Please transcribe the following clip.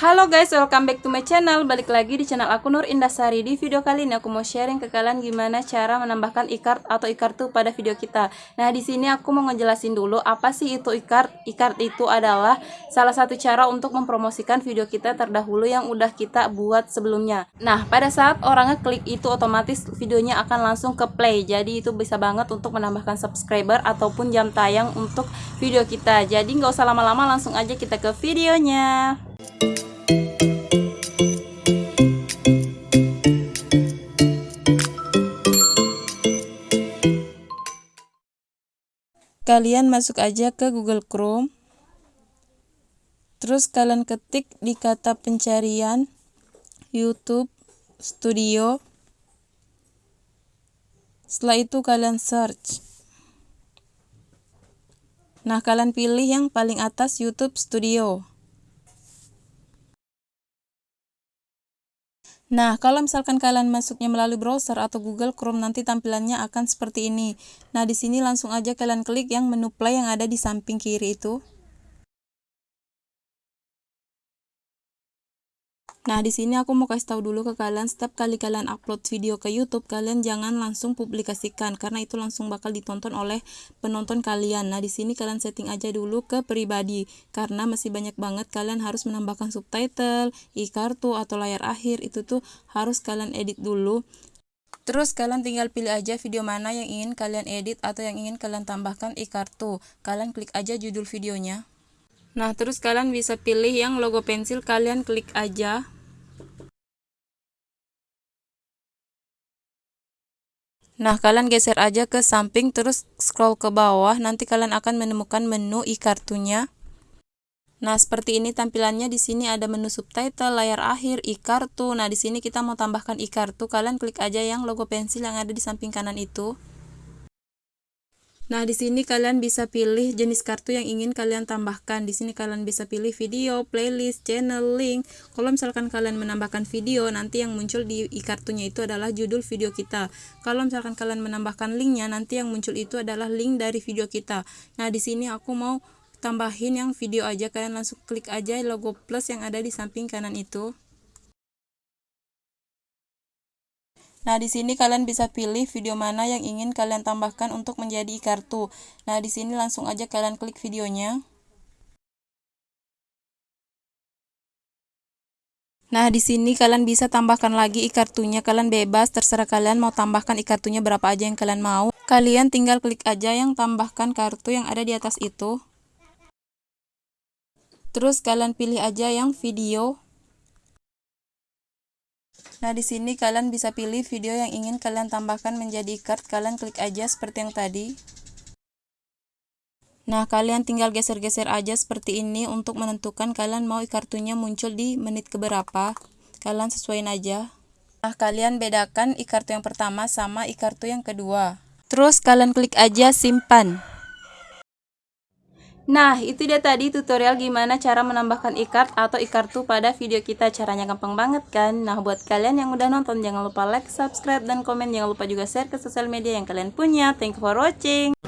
Halo guys, welcome back to my channel. Balik lagi di channel aku Nur Indasari Di video kali ini aku mau sharing ke kalian gimana cara menambahkan e-card atau e-kartu pada video kita. Nah di sini aku mau ngejelasin dulu apa sih itu e-card. E-card itu adalah salah satu cara untuk mempromosikan video kita terdahulu yang udah kita buat sebelumnya. Nah pada saat orangnya klik itu otomatis videonya akan langsung ke play. Jadi itu bisa banget untuk menambahkan subscriber ataupun jam tayang untuk video kita. Jadi nggak usah lama-lama langsung aja kita ke videonya kalian masuk aja ke Google Chrome. Terus kalian ketik di kata pencarian YouTube Studio. Setelah itu kalian search. Nah kalian pilih yang paling atas YouTube Studio Nah, kalau misalkan kalian masuknya melalui browser atau Google Chrome nanti tampilannya akan seperti ini. Nah, di sini langsung aja kalian klik yang menu play yang ada di samping kiri itu. Nah, di sini aku mau kasih tahu dulu ke kalian, setiap kali kalian upload video ke YouTube, kalian jangan langsung publikasikan karena itu langsung bakal ditonton oleh penonton kalian. Nah, di sini kalian setting aja dulu ke pribadi karena masih banyak banget kalian harus menambahkan subtitle, e-kartu atau layar akhir itu tuh harus kalian edit dulu. Terus kalian tinggal pilih aja video mana yang ingin kalian edit atau yang ingin kalian tambahkan e-kartu. Kalian klik aja judul videonya. Nah, terus kalian bisa pilih yang logo pensil, kalian klik aja. Nah, kalian geser aja ke samping terus scroll ke bawah, nanti kalian akan menemukan menu e-kartunya. Nah, seperti ini tampilannya di sini ada menu subtitle, layar akhir, e-kartu. Nah, di sini kita mau tambahkan e-kartu, kalian klik aja yang logo pensil yang ada di samping kanan itu. Nah, di sini kalian bisa pilih jenis kartu yang ingin kalian tambahkan. Di sini kalian bisa pilih video, playlist, channel, link. Kalau misalkan kalian menambahkan video, nanti yang muncul di e-kartunya itu adalah judul video kita. Kalau misalkan kalian menambahkan linknya, nanti yang muncul itu adalah link dari video kita. Nah, di sini aku mau tambahin yang video aja. Kalian langsung klik aja logo plus yang ada di samping kanan itu. Nah, di sini kalian bisa pilih video mana yang ingin kalian tambahkan untuk menjadi kartu. Nah, di sini langsung aja kalian klik videonya. Nah, di sini kalian bisa tambahkan lagi e-kartunya. Kalian bebas, terserah kalian mau tambahkan e-kartunya berapa aja yang kalian mau. Kalian tinggal klik aja yang tambahkan kartu yang ada di atas itu. Terus kalian pilih aja yang video. Nah, di sini kalian bisa pilih video yang ingin kalian tambahkan menjadi card. Kalian klik aja seperti yang tadi. Nah, kalian tinggal geser-geser aja seperti ini untuk menentukan kalian mau kartunya muncul di menit keberapa. Kalian sesuaiin aja. Nah, kalian bedakan e-kartu yang pertama sama e-kartu yang kedua. Terus kalian klik aja simpan. Nah, itu dia tadi tutorial gimana cara menambahkan e-card atau e-kartu pada video kita. Caranya gampang banget kan? Nah, buat kalian yang udah nonton, jangan lupa like, subscribe, dan komen. Jangan lupa juga share ke sosial media yang kalian punya. Thank you for watching.